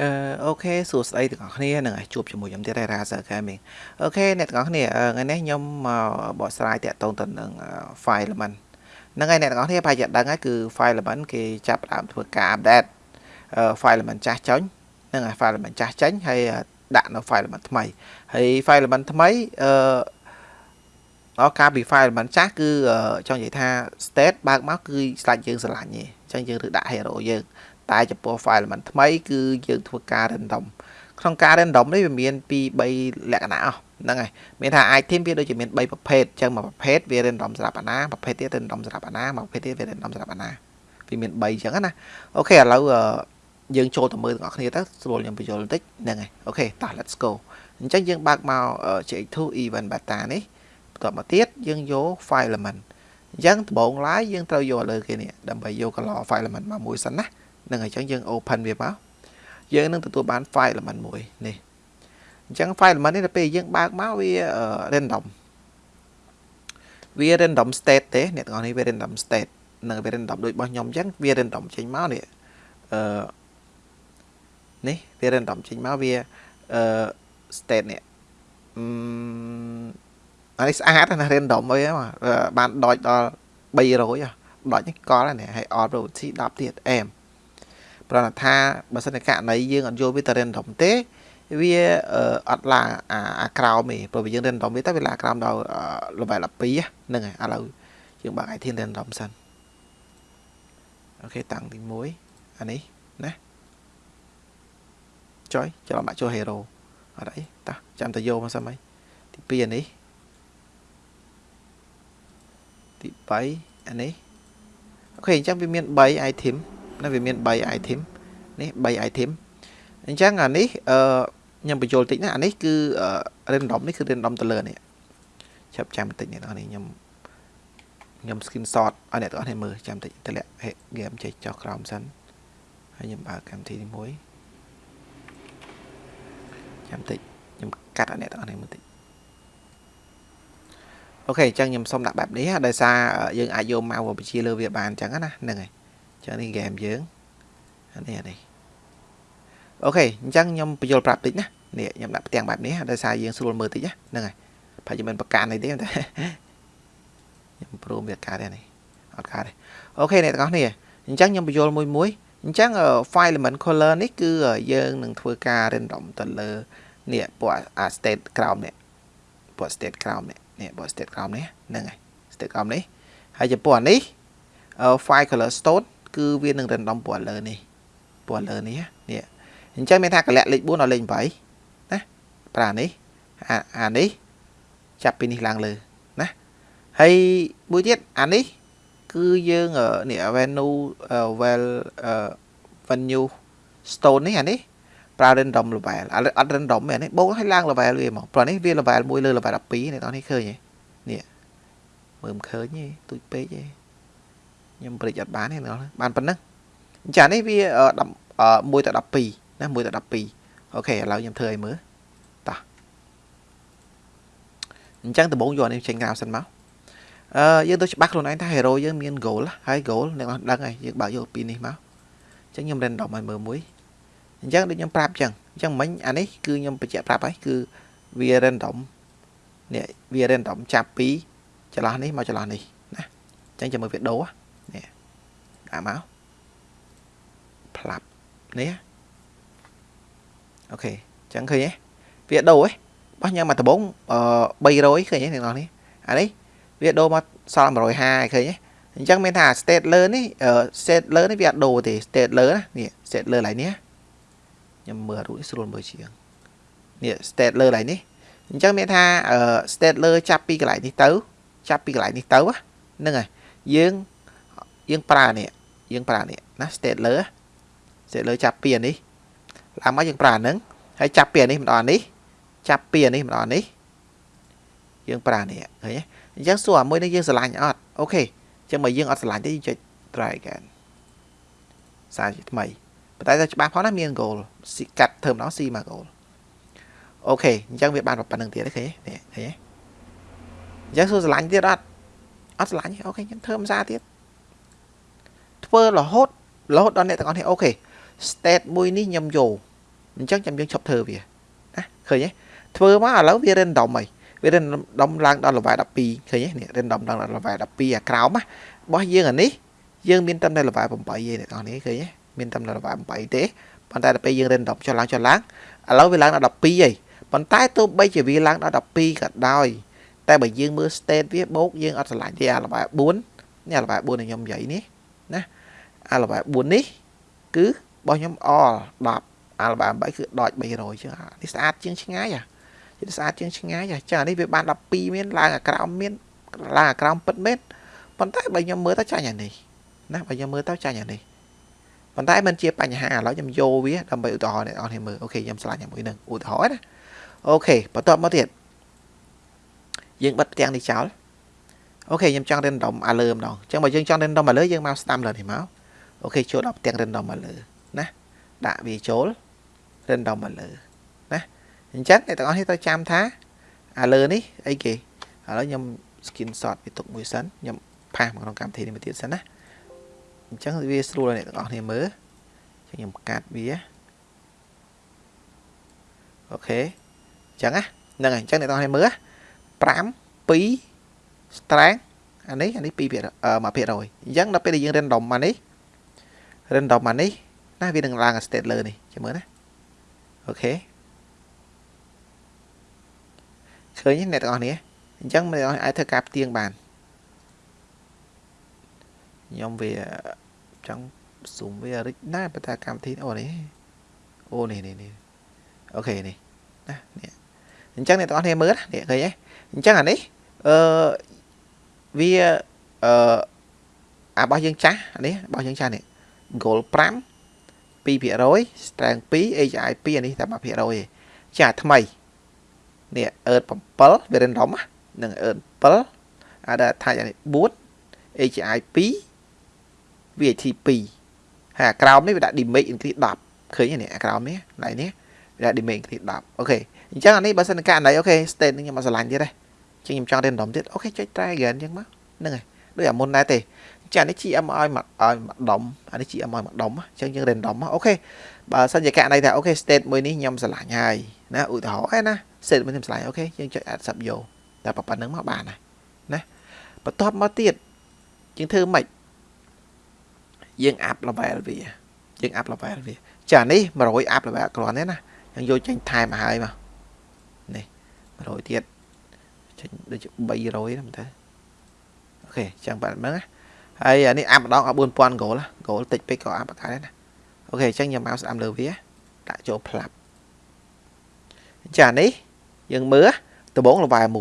អឺអូខេសួស្តីទាំងអស់គ្នានឹងជួបជាមួយខ្ញុំទៀត Razer Gaming អូខេអ្នកទាំងអស់គ្នាថ្ងៃនេះខ្ញុំមកបកស្រាយតាក់ទងទៅនឹង file element ហ្នឹងហើយអ្នកទាំងអស់គ្នាប្រហែលជាដឹងហើយគឺ file element គេចាប់ផ្ដើមធ្វើការ update file element ចាស់ចេញហ្នឹងហើយ file element ចាស់ចេញហើយដាក់នៅ file element ថ្មីហើយ file element ថ្មីអឺអកាលពី file element ចាស់គឺចង់និយាយថា state បើកមកគឺស្លាច់យើងស្រឡាញ់ទេអញ្ចឹងយើងឬដាក់ hero យើង តែចំពោះ file element ថ្មីគឺយើងធ្វើការ random ក្នុងការ random នេះវាមានពី3លក្ខណៈអស់ហ្នឹងហើយមានថា item វាដូចជាមាន3ប្រភេទអញ្ចឹងមួយប្រភេទវា random សម្រាប់អាណាប្រភេទទៀត random សម្រាប់អាណាមួយប្រភេទទៀតវា random សម្រាប់អាណាវាមាន3អញ្ចឹងណាអូខេឥឡូវយើងចូលទៅមើលទាំងអស់គ្នាទៅស្រួលខ្ញុំបញ្យល់បន្តិចហ្នឹងហើយអូខេតោះ let's go អញ្ចឹងយើងបើកមក JX2 event beta នេះបន្ទាប់មកទៀតយើងយក file element អញ្ចឹងដំបូងឡើយយើងត្រូវយកលើគេនេះដើម្បីយក color file element មកមួយសិនណា នឹងអញ្ចឹងយើង open វាមកយើងនឹងទទួលបាន file element មួយនេះអញ្ចឹង file element នេះដល់ពេលយើងបើកមកវា random វា random state ទេអ្នកទាំងអស់នេះវា random state នឹងវា random ដូចរបស់ខ្ញុំអញ្ចឹងវា random ចេញមកនេះអឺនេះវា random ចេញមកវាអឺ state នេះអឺអានេះស្អាតណា random អីបានដកដល់300ដកនេះកលនេះហើយ all probability 10ទៀតអែម ប្រហែលថាបើសិនជាករណីយើងអត់យកវាទៅ random ទេវាអត់ឡើងអាក្រោមទេព្រោះវាយើង random វាតែវាឡើងក្រោមដល់ level 12ហ្នឹងហើយឥឡូវយើងបើក item random សិនអូខេតាំងទី1អានេះណាចុយច្រឡំដាក់ចូល hero អត់អីតោះចាំទៅយកមកសិនហើយទី2អានេះទី3អានេះអូខេអញ្ចឹងវាមាន3 item ណាវាមាន3 item នេះ3 item អញ្ចឹងអានេះអឺខ្ញុំបញ្យល់តិចណាអានេះគឺ random នេះគឺ random ទៅលើនេះចាប់ចាំបន្តិចនេះនេះខ្ញុំខ្ញុំ screenshot ឲ្យអ្នកទាំងអស់គ្នាមើលចាំតិចតម្លាក់ game ចេះចុះក្រោមសិនហើយខ្ញុំបើកកម្មវិធីនេះមួយចាំតិចខ្ញុំកាត់ឲ្យអ្នកទាំងអស់គ្នាមើលតិចអូខេអញ្ចឹងខ្ញុំសុំដាក់បែបនេះដោយសារយើងអាចយកមកបញ្ជាលើវាបានអញ្ចឹងណាហ្នឹងហើយ ចឹងនេះ game យើងអានេះអានេះអូខេអញ្ចឹងខ្ញុំបញ្យល់ប្រាប់តិចណានេះខ្ញុំដាក់ផ្ទាំងបែបនេះដោយសារយើងស្រួលមើលតិចណាហ្នឹងហើយប្រហែលជាមិនប្រកាន់អីទេតែខ្ញុំព្រមវាកើតទេនេះអត់កើតទេអូខេអ្នកទាំងអស់គ្នាអញ្ចឹងខ្ញុំបញ្យល់មួយមួយអញ្ចឹង file element color នេះគឺយើងនឹងធ្វើការ random ទៅលើនេះពួកអា state ក្រោមនេះពួក state ក្រោមនេះនេះពួក state ក្រោមនេះហ្នឹងហើយ state ក្រោមនេះហើយចំពោះអានេះ file color stone គឺវានឹង random ពណ៌លើនេះពណ៌លើនេះនេះអញ្ចឹងមានថាកលៈលេខ4ដល់លេខ8ណាប្រើនេះអានេះចាប់ពីនេះឡើងលើណាហើយមួយទៀតអានេះគឺយើងនេះ venue well venue stone នេះអានេះប្រើ random level អត់ random ទេអានេះបូកឲ្យឡើង level វាហ្មងព្រោះនេះវា level 1លើ level 12នេះតោះនេះឃើញទេនេះមើលមិនឃើញទេទូចពេកទេ ខ្ញុំព្រិចអត់បានទេបានប៉ុណ្ណឹងអញ្ចឹងនេះវា1ទៅ12ណា1ទៅ12អូខេឥឡូវខ្ញុំធ្វើឲ្យមើលតោះអញ្ចឹងដំបូងយកនេះចេញក្រៅសិនមកអឺយើងទៅច្បាស់ខ្លួនឯងថា hero យើងមាន goal ហើយ goal អ្នកនរដឹងហើយយើងបើកយកពីនេះមកអញ្ចឹងខ្ញុំ random ឲ្យមើលមួយអញ្ចឹងដូចខ្ញុំប្រាប់អញ្ចឹងអញ្ចឹងមិញអានេះគឺខ្ញុំបញ្ជាក់ប្រាប់ហើយគឺវា random នេះវា random ចាប់ពីចន្លោះនេះមកចន្លោះនេះណាអញ្ចឹងចាំមើលវីដេអូ នេះដាក់មកផ្លាប់នេះអូខេអញ្ចឹងឃើញទេវាដូរហ៎បោះញ៉ាំមកដំបង300ឃើញទេអ្នកនរនេះអានេះវាដូរមកសល់150ឃើញទេអញ្ចឹងមានថា state លើនេះ state លើនេះវាអត់ដូរទេ state លើណានេះ state លើឡើយនេះខ្ញុំមើលរូបនេះស្រួលមើលជាងនេះ state លើឡើយនេះអញ្ចឹងមានថា state លើចាប់ពីកន្លែងនេះទៅ ចាប់ពីកន្លែងនេះទៅហ្នឹងហើយយើង យើងប្រើនេះយើងប្រើនេះណា state លើ state លើចាប់ពីអានេះឡើងមកយើងប្រើអាហ្នឹងហើយចាប់ពីអានេះម្ដងអានេះចាប់ពីអានេះម្ដងអានេះយើងប្រើនេះឃើញទេអញ្ចឹងសួរអាមួយនេះយើងស្រឡាញ់អត់អូខេអញ្ចឹងបើយើងអត់ស្រឡាញ់ទេយើងចុច try again សារជាថ្មីប៉ុន្តែទៅច្បាស់ផងណាមាន goal ស៊ីកាត់ធ្វើម្ដងស៊ីមក goal អូខេអញ្ចឹងវាបានប៉ុណ្្នឹងទៀតទេឃើញទេឃើញទេអញ្ចឹងសួរស្រឡាញ់ទៀតអត់អត់ស្រឡាញ់អូខេខ្ញុំធ្វើភាសាទៀត ធ្វើរហូតរហូតដល់អ្នកទាំងអស់នេះអូខេ state មួយនេះខ្ញុំយកអញ្ចឹងខ្ញុំយើងឈប់ធ្វើវាណាឃើញទេធ្វើមកឥឡូវវា random ហីវា random ឡើងដល់ level 12ឃើញទេនេះ random ដល់ level 12អាក្រោមណារបស់យើងអានេះយើងមានតែ level 8ទេអ្នកនរនេះឃើញទេមានតែ level 8ទេប៉ុន្តែដល់ពេលយើង random ចុះឡើងចុះឡើងឥឡូវវាឡើងដល់12ហីប៉ុន្តែទោះបីជាវាឡើងដល់12ក៏ដោយតែបើយើងមើល state វាបូកយើងអត់ឆ្លាញ់ទេអា level 4នេះអា level 4របស់ខ្ញុំនិយាយនេះណា អា level 4នេះ គឺរបស់ខ្ញុំ all 10អា level 8គឺដក300ចឹងនេះស្អាតជាងឆ្ងាយអាវាស្អាតជាងឆ្ងាយចឹងអានេះវាបាន12មានឡើងអាក្រោមមានឡើងអាក្រោមពិតមែនប៉ុន្តែបើខ្ញុំមើលទៅចាញ់អានេះណាបើខ្ញុំមើលទៅចាញ់អានេះប៉ុន្តែมันជាបញ្ហាឥឡូវខ្ញុំយកវាដើម្បីឧទាហរណ៍អ្នកនរគ្នាមើលអូខេខ្ញុំឆ្លាញ់ជាមួយនឹងឧទាហរណ៍ណាអូខេបន្ទាប់មកទៀតយើងបិទផ្ទាំងនេះចោលអូខេខ្ញុំចង់ random អាលើម្ដងអញ្ចឹងបើយើងចង់ random អាលើយើងមក stamp លើនេះមក អូខេចូលដល់ផ្ទាំង random អាលើណាដាក់វាចូល random អាលើណាអញ្ចឹងអ្នកទាំងអស់នេះត្រូវចាំថាអាលើនេះអីគេឥឡូវខ្ញុំ screenshot វាទុកមួយសិនខ្ញុំផាសមកក្នុងកម្មវិធីនេះមួយទៀតសិនណាអញ្ចឹងវាស្រួលឲ្យអ្នកទាំងអស់គ្នាមើលអញ្ចឹងខ្ញុំកាត់វាអូខេអញ្ចឹងណាហ្នឹងហើយអញ្ចឹងអ្នកទាំងអស់គ្នាមើល5 2 strength អានេះអានេះ2%អឺ1%អញ្ចឹងដល់ពេលដែលយើង random មកនេះ random មកនេះណាវានឹងឡើង state លើនេះចាំមើលណាអូខេឃើញអ្នកទាំងអស់គ្នាអញ្ចឹងអ្នកទាំងអស់អាចធ្វើការផ្ទៀងបានខ្ញុំវាចង់ zoom វារិចណាប៉ុន្តែកម្មវិធីអូនេះអូនេះនេះនេះអូខេនេះណានេះអញ្ចឹងអ្នកទាំងអស់គ្នាមើលនេះឃើញទេអញ្ចឹងអានេះអឺវាអឺអារបស់យើងចាស់អានេះរបស់យើងចាស់នេះ goal 5 2% strength 2 AGI 2អានេះតែ1%ទេចាថ្មីនេះអឺត7វា random នឹងអឺត7អាដែលថាអានេះ4 AGI 2 VAT 2ហើយអាក្រោមនេះវាដាក់ damage increase 10ឃើញទេនេះអាក្រោមនេះណៃនេះវាដាក់ damage increase 10អូខេអញ្ចឹងអានេះបើសិនករណីអូខេ state នេះខ្ញុំមកឆ្លាញ់ទៀតទេចឹងខ្ញុំចង់ random ទៀតអូខេចុច try again ចឹងមកហ្នឹងហើយដូចអាមុនដែរទេ ចានេះ GM ឲ្យមកឲ្យមកដុំអានេះ GM ឲ្យមកដុំអញ្ចឹងយើង random អូខេបើសិនជាករណីថាអូខេ state មួយនេះខ្ញុំឆ្លាញ់ហើយណាឧទាហរណ៍ឯណា state មួយខ្ញុំឆ្លាញ់អូខេយើងចុច accept យកតែប៉ុណ្្នឹងមកបានហើយណាបន្ទាប់មកទៀតយើងធ្វើម៉េចយើង up level វាយើង up level វាចានេះ100 up level គ្រាន់ទេណាយើងយកចេញថែមមកហើយមកនេះ100ទៀតចេញដូច300ហ្នឹងទៅអូខេចឹងបាទមើលណា ហើយអានេះអាប់ម្ដងឲ្យ4000 goal goal តិចពេកក៏អាប់បកាដែរណាអូខេអញ្ចឹងខ្ញុំមកស្ដាំលើវាដាក់ចូលផ្លាប់ចានេះយើងមើលដំបងលបែ1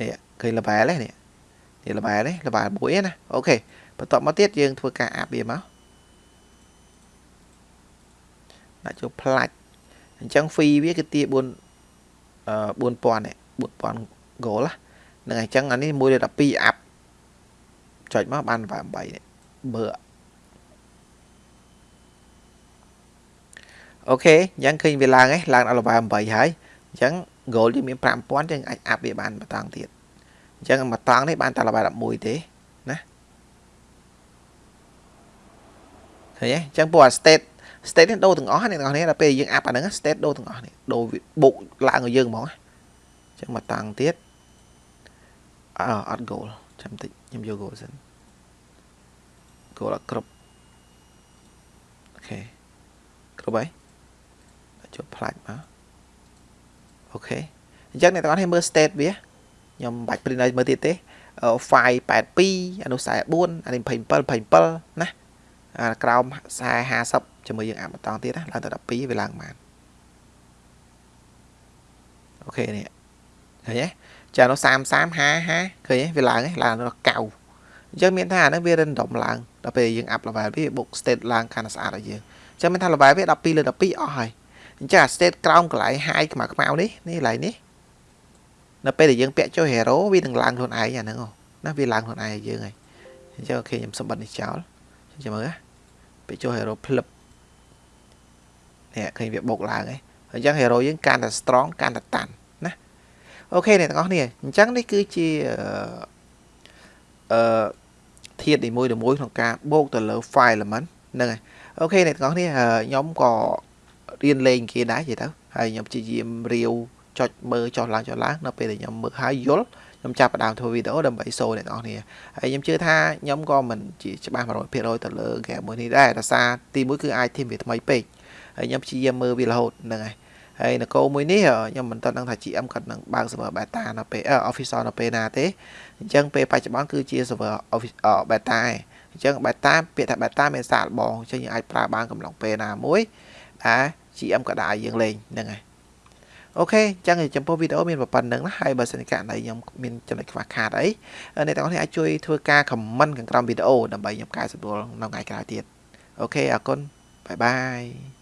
នេះឃើញលបែនេះនេះនេះលបែនេះលបែ1ណាអូខេបន្ទាប់មកទៀតយើងធ្វើការអាប់វាមកដាក់ចូលផ្លាច់អញ្ចឹង fee វាគឺទា4 4000នេះ4000 goal ហ្នឹងហើយអញ្ចឹងអានេះ1លើ12អាប់ ចុចមកបាន8នេះបើអូខេអញ្ចឹងឃើញវាឡើងហើយឡើងដល់8ហើយអញ្ចឹង goal យើងមាន5000យើងអាចអាប់វាបានបន្តង់ទៀតអញ្ចឹងបន្តង់នេះបានតែ11ទេណាឃើញទេអញ្ចឹងពួកអា state state នេះដូរទាំងអស់អ្នកទាំងអស់នេះដល់ពេលយើងអាប់អាហ្នឹង state ដូរទាំងអស់នេះដូរបុកឡើងឲ្យយើងហ្មងអញ្ចឹងមកតាំងទៀតអើអត់ goal ចាំតិចខ្ញុំយក goal សិន goal អត់គ្រប់អូខេគ្រប់ហើយចុចផ្លាច់មកអូខេអញ្ចឹងអ្នកទាំងអស់គ្នាមើល state វាខ្ញុំមិនបាច់ print ឲ្យមើលទៀតទេ file 82អានោះ44អានេះ27 27ណាអាក្រោម40 50ជាមួយយើងអាប់បន្តទៀតណាឡើងទៅ12វាឡើងបានអូខេនេះឃើញទេ ចានោះ30 30 50 50ឃើញទេវាឡើងទេឡើងដល់កៅអញ្ចឹងមានថាអានឹងវា random ឡើងដល់ពេលយើង up level វាបុក state ឡើងកាន់តែស្អាតឲ្យយើងអញ្ចឹងមានថា level វា12លើ12អស់ហើយអញ្ចឹងអា state ក្រោមកន្លែង high ខ្មៅខ្មៅនេះនេះកន្លែងនេះនៅពេលដែលយើងពាក់ចុះ hero វានឹងឡើងខ្លួនឯងអាហ្នឹងណាវាឡើងខ្លួនឯងឲ្យយើងហើយអញ្ចឹងអូខេខ្ញុំសម្បត្តិនេះចោលចាំមើលណាពេលចូល hero ភ្លឹបនេះឃើញវាបុកឡើងហើយអញ្ចឹង hero យើងកាន់តែ strong កាន់តែតាន់ណា អូខេអ្នកទាំងអស់គ្នាអញ្ចឹងនេះគឺជាអឺធាតុនីមួយៗក្នុងការបូកទៅលើ file element ហ្នឹងហើយអូខេអ្នកទាំងអស់គ្នាខ្ញុំក៏រៀនលេងគេដែរនិយាយទៅហើយខ្ញុំព្យាយាមរាវចុចមើលចុះឡើងចុះឡើងនៅពេលដែលខ្ញុំមើលហើយយល់ខ្ញុំចាប់ផ្ដើមធ្វើវីដេអូដើម្បីសូអ្នកនរគ្នាហើយខ្ញុំជឿថាខ្ញុំក៏មិនជាច្បាស់100%ទៅលើ game មួយនេះដែរដោយសារទីមួយគឺ item វាថ្មីពេកហើយខ្ញុំព្យាយាមមើលវារហូតហ្នឹងហើយ ហើយនគរមួយនេះខ្ញុំមិនទាន់ដឹងថា GM គាត់នឹងបើក server beta នៅពេល official នៅពេលណាទេអញ្ចឹងពេលបច្ចុប្បន្នគឺជា server beta ឯងអញ្ចឹង beta ពាក្យថា beta មានសាកល្បងអញ្ចឹងយើងអាចប្រើបានកំឡុងពេលណាមួយដែល GM ក៏ដាក់ឲ្យយើងលេងហ្នឹងហើយអូខេអញ្ចឹងចំពោះវីដេអូមានប៉ុណ្្នឹងណាហើយបើសិនករណីខ្ញុំមានចំណុចខ្វះខាតអីអ្នកទាំងអស់គ្នាអាចជួយធ្វើការ comment ខាងក្រោមវីដេអូដើម្បីខ្ញុំកែសម្រួលនៅថ្ងៃក្រោយទៀតអូខេអរគុណបាយបាយ